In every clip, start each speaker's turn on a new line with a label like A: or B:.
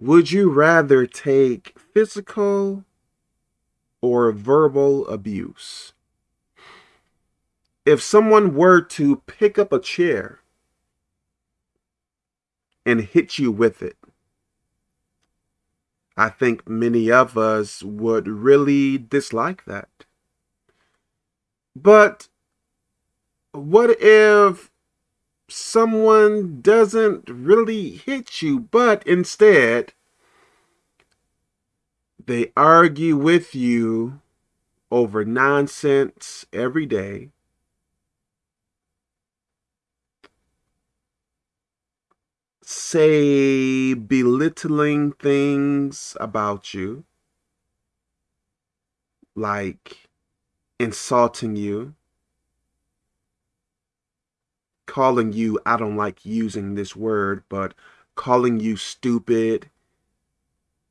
A: Would you rather take physical or verbal abuse? If someone were to pick up a chair and hit you with it, I think many of us would really dislike that. But what if someone doesn't really hit you, but instead they argue with you over nonsense every day. Say belittling things about you, like insulting you calling you, I don't like using this word, but calling you stupid,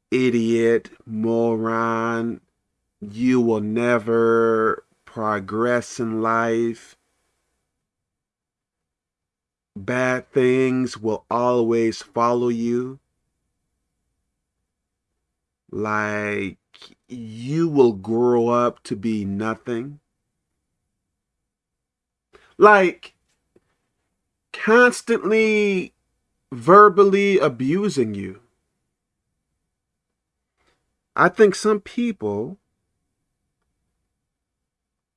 A: idiot, moron, you will never progress in life. Bad things will always follow you. Like you will grow up to be nothing. Like constantly verbally abusing you. I think some people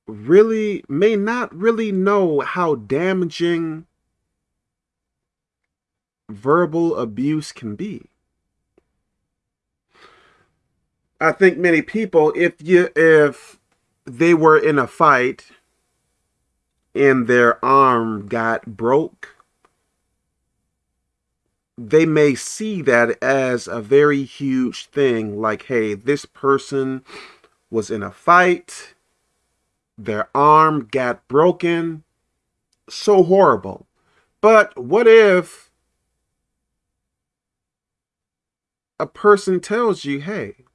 A: really may not really know how damaging verbal abuse can be. I think many people if you if they were in a fight and their arm got broke, they may see that as a very huge thing. Like, hey, this person was in a fight, their arm got broken. So horrible. But what if a person tells you, hey,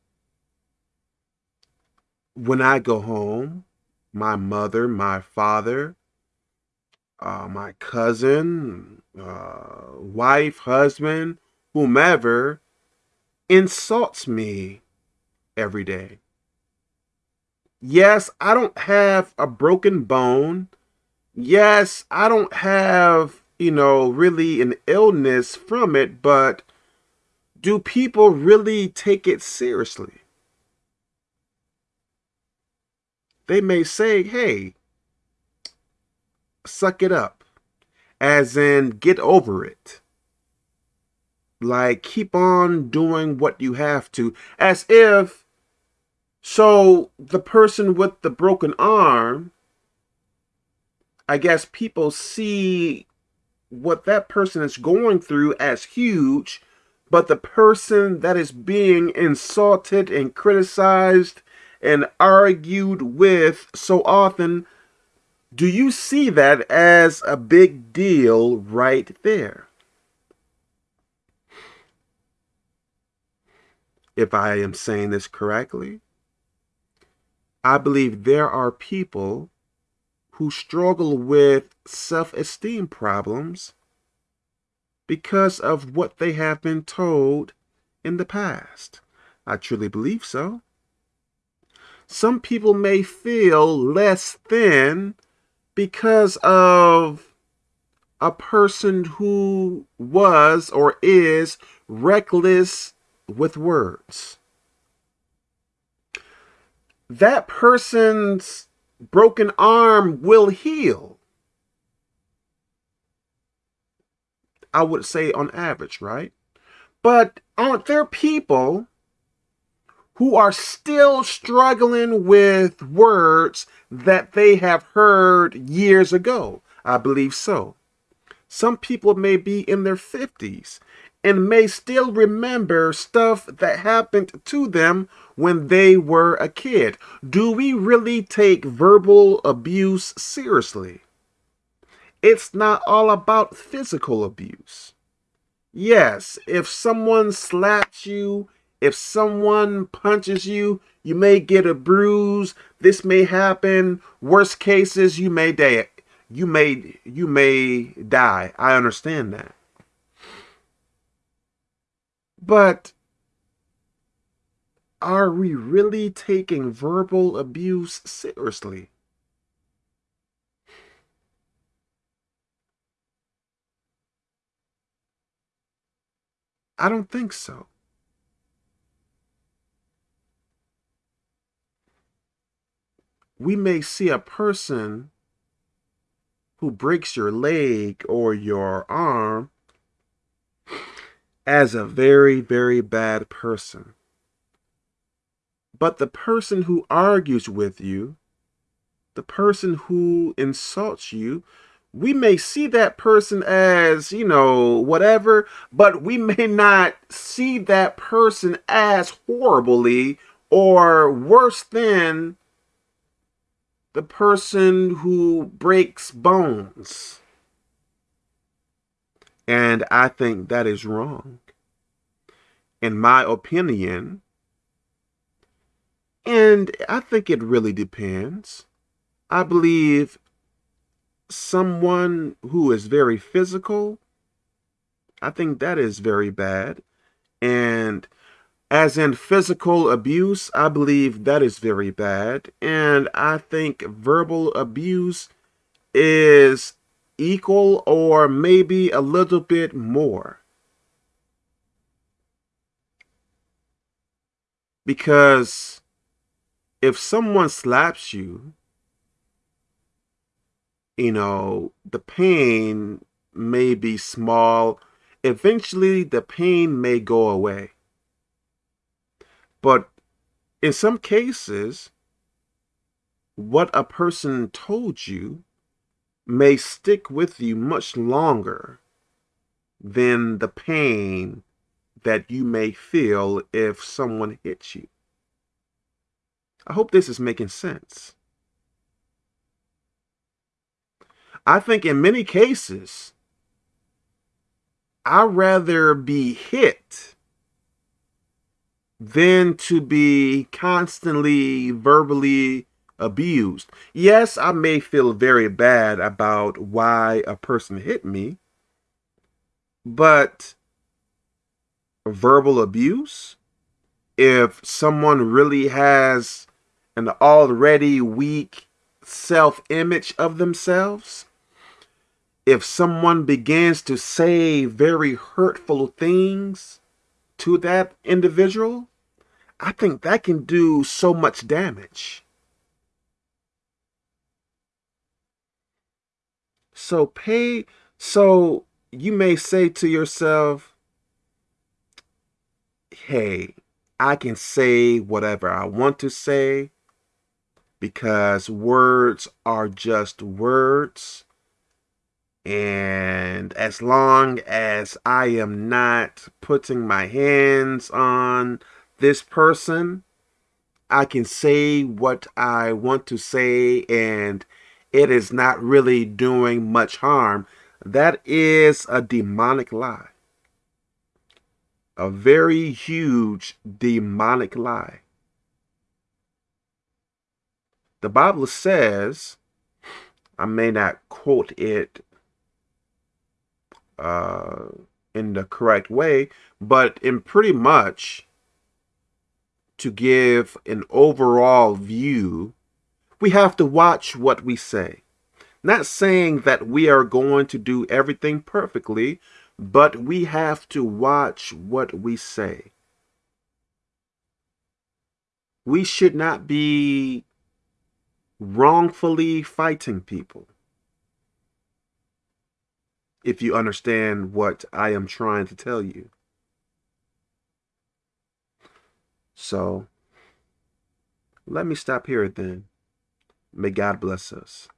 A: when I go home, my mother, my father, uh, my cousin, uh, wife, husband, whomever insults me every day. Yes, I don't have a broken bone. Yes, I don't have, you know, really an illness from it, but do people really take it seriously? They may say, hey, suck it up. As in, get over it. Like, keep on doing what you have to. As if, so the person with the broken arm, I guess people see what that person is going through as huge, but the person that is being insulted and criticized and argued with so often do you see that as a big deal right there? If I am saying this correctly, I believe there are people who struggle with self-esteem problems because of what they have been told in the past. I truly believe so. Some people may feel less than because of a person who was or is reckless with words. That person's broken arm will heal. I would say on average, right? But aren't there people who are still struggling with words that they have heard years ago. I believe so. Some people may be in their 50s and may still remember stuff that happened to them when they were a kid. Do we really take verbal abuse seriously? It's not all about physical abuse. Yes, if someone slaps you if someone punches you, you may get a bruise. This may happen. Worst cases, you may die. You may you may die. I understand that. But are we really taking verbal abuse seriously? I don't think so. We may see a person who breaks your leg or your arm as a very, very bad person. But the person who argues with you, the person who insults you, we may see that person as, you know, whatever, but we may not see that person as horribly or worse than the person who breaks bones. And I think that is wrong. In my opinion, and I think it really depends. I believe someone who is very physical, I think that is very bad. And as in physical abuse, I believe that is very bad. And I think verbal abuse is equal or maybe a little bit more. Because if someone slaps you, you know, the pain may be small. Eventually, the pain may go away. But in some cases, what a person told you may stick with you much longer than the pain that you may feel if someone hits you. I hope this is making sense. I think in many cases, I'd rather be hit than to be constantly verbally abused. Yes, I may feel very bad about why a person hit me, but verbal abuse, if someone really has an already weak self-image of themselves, if someone begins to say very hurtful things to that individual, I think that can do so much damage. So pay, so you may say to yourself, hey, I can say whatever I want to say because words are just words. And as long as I am not putting my hands on this person, I can say what I want to say and it is not really doing much harm. That is a demonic lie. A very huge demonic lie. The Bible says, I may not quote it uh, in the correct way, but in pretty much to give an overall view, we have to watch what we say. Not saying that we are going to do everything perfectly, but we have to watch what we say. We should not be wrongfully fighting people. If you understand what I am trying to tell you. So, let me stop here then. May God bless us.